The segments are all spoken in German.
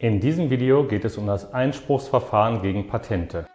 In diesem Video geht es um das Einspruchsverfahren gegen Patente.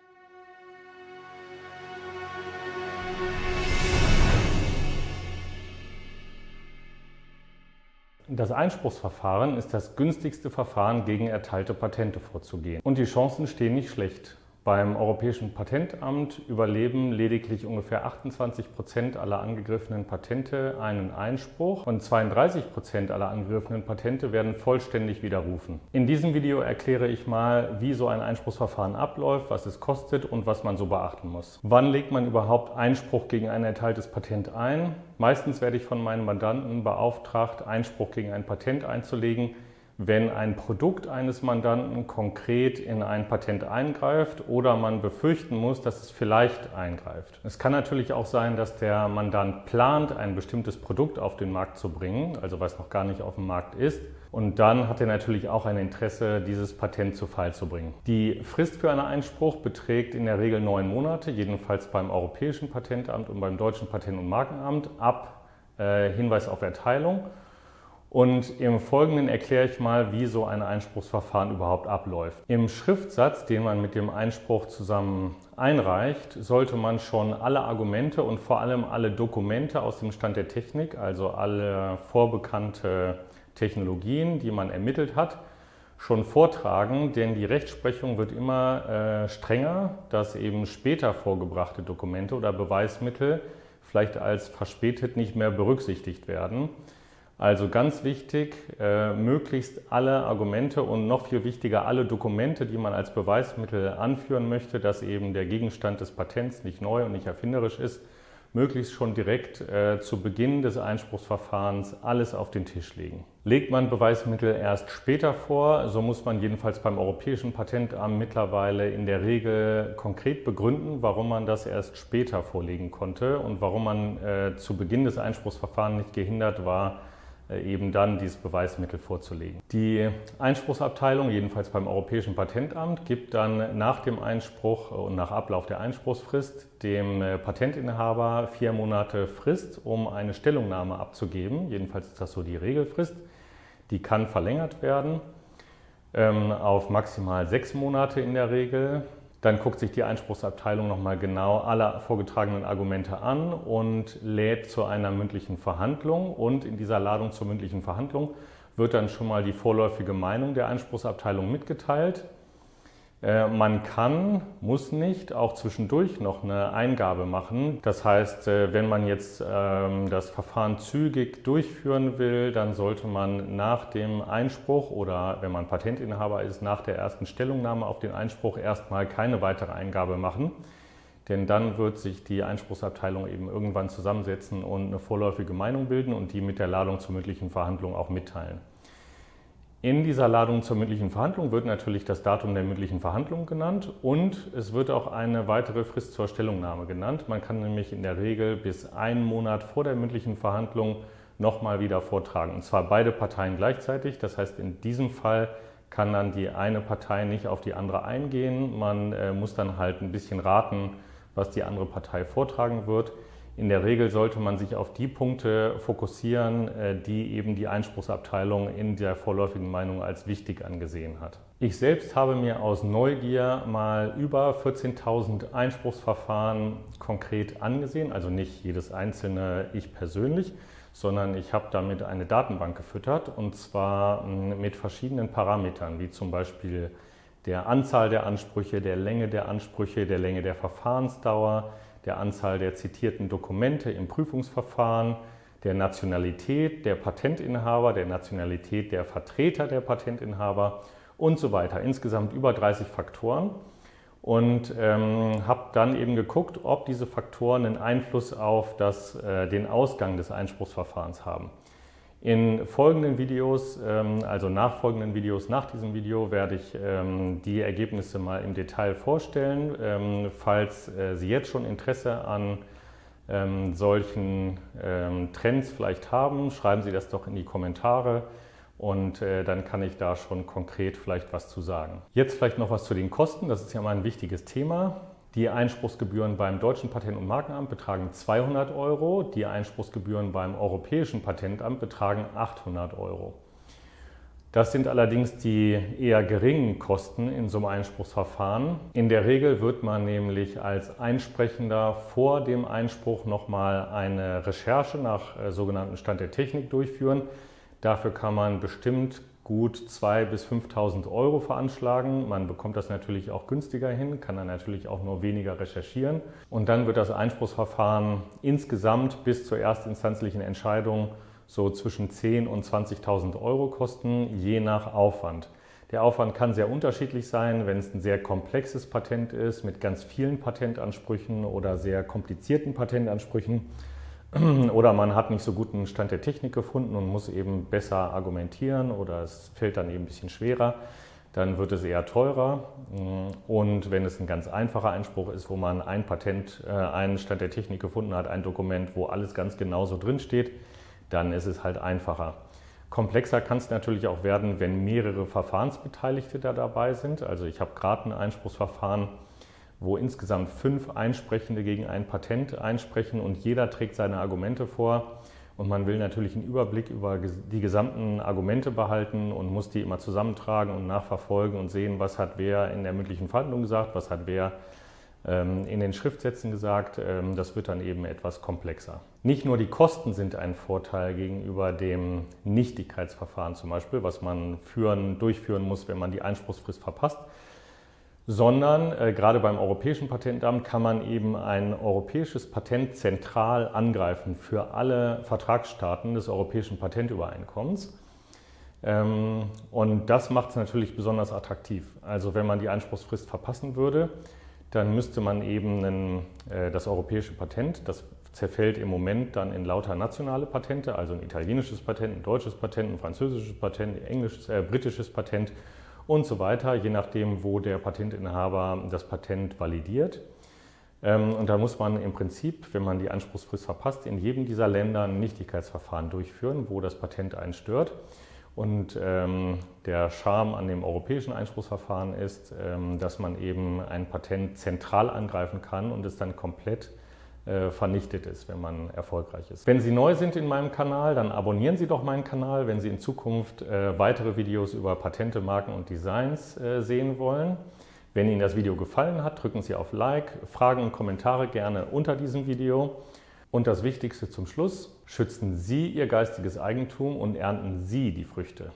Das Einspruchsverfahren ist das günstigste Verfahren, gegen erteilte Patente vorzugehen. Und die Chancen stehen nicht schlecht. Beim Europäischen Patentamt überleben lediglich ungefähr 28 Prozent aller angegriffenen Patente einen Einspruch und 32 Prozent aller angegriffenen Patente werden vollständig widerrufen. In diesem Video erkläre ich mal, wie so ein Einspruchsverfahren abläuft, was es kostet und was man so beachten muss. Wann legt man überhaupt Einspruch gegen ein erteiltes Patent ein? Meistens werde ich von meinen Mandanten beauftragt, Einspruch gegen ein Patent einzulegen, wenn ein Produkt eines Mandanten konkret in ein Patent eingreift oder man befürchten muss, dass es vielleicht eingreift. Es kann natürlich auch sein, dass der Mandant plant, ein bestimmtes Produkt auf den Markt zu bringen, also was noch gar nicht auf dem Markt ist. Und dann hat er natürlich auch ein Interesse, dieses Patent zu Fall zu bringen. Die Frist für einen Einspruch beträgt in der Regel neun Monate, jedenfalls beim Europäischen Patentamt und beim Deutschen Patent- und Markenamt ab äh, Hinweis auf Erteilung. Und im Folgenden erkläre ich mal, wie so ein Einspruchsverfahren überhaupt abläuft. Im Schriftsatz, den man mit dem Einspruch zusammen einreicht, sollte man schon alle Argumente und vor allem alle Dokumente aus dem Stand der Technik, also alle vorbekannte Technologien, die man ermittelt hat, schon vortragen, denn die Rechtsprechung wird immer äh, strenger, dass eben später vorgebrachte Dokumente oder Beweismittel vielleicht als verspätet nicht mehr berücksichtigt werden. Also ganz wichtig, äh, möglichst alle Argumente und noch viel wichtiger, alle Dokumente, die man als Beweismittel anführen möchte, dass eben der Gegenstand des Patents nicht neu und nicht erfinderisch ist, möglichst schon direkt äh, zu Beginn des Einspruchsverfahrens alles auf den Tisch legen. Legt man Beweismittel erst später vor, so muss man jedenfalls beim Europäischen Patentamt mittlerweile in der Regel konkret begründen, warum man das erst später vorlegen konnte und warum man äh, zu Beginn des Einspruchsverfahrens nicht gehindert war, eben dann dieses Beweismittel vorzulegen. Die Einspruchsabteilung, jedenfalls beim Europäischen Patentamt, gibt dann nach dem Einspruch und nach Ablauf der Einspruchsfrist dem äh, Patentinhaber vier Monate Frist, um eine Stellungnahme abzugeben. Jedenfalls ist das so die Regelfrist. Die kann verlängert werden ähm, auf maximal sechs Monate in der Regel. Dann guckt sich die Einspruchsabteilung nochmal genau alle vorgetragenen Argumente an und lädt zu einer mündlichen Verhandlung. Und in dieser Ladung zur mündlichen Verhandlung wird dann schon mal die vorläufige Meinung der Einspruchsabteilung mitgeteilt. Äh, man kann, muss nicht, auch zwischendurch noch eine Eingabe machen. Das heißt, äh, wenn man jetzt ähm, das Verfahren zügig durchführen will, dann sollte man nach dem Einspruch oder wenn man Patentinhaber ist, nach der ersten Stellungnahme auf den Einspruch erstmal keine weitere Eingabe machen. Denn dann wird sich die Einspruchsabteilung eben irgendwann zusammensetzen und eine vorläufige Meinung bilden und die mit der Ladung zur mündlichen Verhandlung auch mitteilen. In dieser Ladung zur mündlichen Verhandlung wird natürlich das Datum der mündlichen Verhandlung genannt und es wird auch eine weitere Frist zur Stellungnahme genannt. Man kann nämlich in der Regel bis einen Monat vor der mündlichen Verhandlung nochmal wieder vortragen. Und zwar beide Parteien gleichzeitig. Das heißt, in diesem Fall kann dann die eine Partei nicht auf die andere eingehen. Man äh, muss dann halt ein bisschen raten, was die andere Partei vortragen wird. In der Regel sollte man sich auf die Punkte fokussieren, äh, die eben die Einspruchsabteilung in der vorläufigen Meinung als wichtig angesehen hat. Ich selbst habe mir aus Neugier mal über 14.000 Einspruchsverfahren konkret angesehen, also nicht jedes einzelne ich persönlich, sondern ich habe damit eine Datenbank gefüttert und zwar hm, mit verschiedenen Parametern, wie zum Beispiel der Anzahl der Ansprüche, der Länge der Ansprüche, der Länge der Verfahrensdauer, der Anzahl der zitierten Dokumente im Prüfungsverfahren, der Nationalität der Patentinhaber, der Nationalität der Vertreter der Patentinhaber und so weiter. Insgesamt über 30 Faktoren und ähm, habe dann eben geguckt, ob diese Faktoren einen Einfluss auf das, äh, den Ausgang des Einspruchsverfahrens haben. In folgenden Videos, ähm, also nachfolgenden Videos nach diesem Video, werde ich ähm, die Ergebnisse mal im Detail vorstellen. Ähm, falls äh, Sie jetzt schon Interesse an solchen Trends vielleicht haben, schreiben Sie das doch in die Kommentare und äh, dann kann ich da schon konkret vielleicht was zu sagen. Jetzt vielleicht noch was zu den Kosten, das ist ja mal ein wichtiges Thema. Die Einspruchsgebühren beim Deutschen Patent- und Markenamt betragen 200 Euro, die Einspruchsgebühren beim Europäischen Patentamt betragen 800 Euro. Das sind allerdings die eher geringen Kosten in so einem Einspruchsverfahren. In der Regel wird man nämlich als Einsprechender vor dem Einspruch nochmal eine Recherche nach äh, sogenannten Stand der Technik durchführen. Dafür kann man bestimmt gut 2.000 bis 5.000 Euro veranschlagen. Man bekommt das natürlich auch günstiger hin, kann dann natürlich auch nur weniger recherchieren. Und dann wird das Einspruchsverfahren insgesamt bis zur erstinstanzlichen Entscheidung so zwischen 10.000 und 20.000 Euro kosten, je nach Aufwand. Der Aufwand kann sehr unterschiedlich sein, wenn es ein sehr komplexes Patent ist mit ganz vielen Patentansprüchen oder sehr komplizierten Patentansprüchen oder man hat nicht so guten Stand der Technik gefunden und muss eben besser argumentieren oder es fällt dann eben ein bisschen schwerer, dann wird es eher teurer. Und wenn es ein ganz einfacher Einspruch ist, wo man ein Patent, äh, einen Stand der Technik gefunden hat, ein Dokument, wo alles ganz genau so drin steht, dann ist es halt einfacher. Komplexer kann es natürlich auch werden, wenn mehrere Verfahrensbeteiligte da dabei sind. Also ich habe gerade ein Einspruchsverfahren, wo insgesamt fünf Einsprechende gegen ein Patent einsprechen und jeder trägt seine Argumente vor. Und man will natürlich einen Überblick über die gesamten Argumente behalten und muss die immer zusammentragen und nachverfolgen und sehen, was hat wer in der mündlichen Verhandlung gesagt, was hat wer ähm, in den Schriftsätzen gesagt. Ähm, das wird dann eben etwas komplexer. Nicht nur die Kosten sind ein Vorteil gegenüber dem Nichtigkeitsverfahren zum Beispiel, was man führen, durchführen muss, wenn man die Einspruchsfrist verpasst, sondern äh, gerade beim Europäischen Patentamt kann man eben ein europäisches Patent zentral angreifen für alle Vertragsstaaten des Europäischen Patentübereinkommens. Ähm, und das macht es natürlich besonders attraktiv. Also wenn man die Einspruchsfrist verpassen würde, dann müsste man eben einen, äh, das europäische Patent, das zerfällt im Moment dann in lauter nationale Patente, also ein italienisches Patent, ein deutsches Patent, ein französisches Patent, ein englisches, äh, britisches Patent und so weiter, je nachdem, wo der Patentinhaber das Patent validiert. Ähm, und da muss man im Prinzip, wenn man die Anspruchsfrist verpasst, in jedem dieser Länder ein Nichtigkeitsverfahren durchführen, wo das Patent einen stört. Und ähm, der Charme an dem europäischen Einspruchsverfahren ist, ähm, dass man eben ein Patent zentral angreifen kann und es dann komplett vernichtet ist, wenn man erfolgreich ist. Wenn Sie neu sind in meinem Kanal, dann abonnieren Sie doch meinen Kanal, wenn Sie in Zukunft äh, weitere Videos über Patente, Marken und Designs äh, sehen wollen. Wenn Ihnen das Video gefallen hat, drücken Sie auf Like, Fragen und Kommentare gerne unter diesem Video. Und das Wichtigste zum Schluss, schützen Sie Ihr geistiges Eigentum und ernten Sie die Früchte.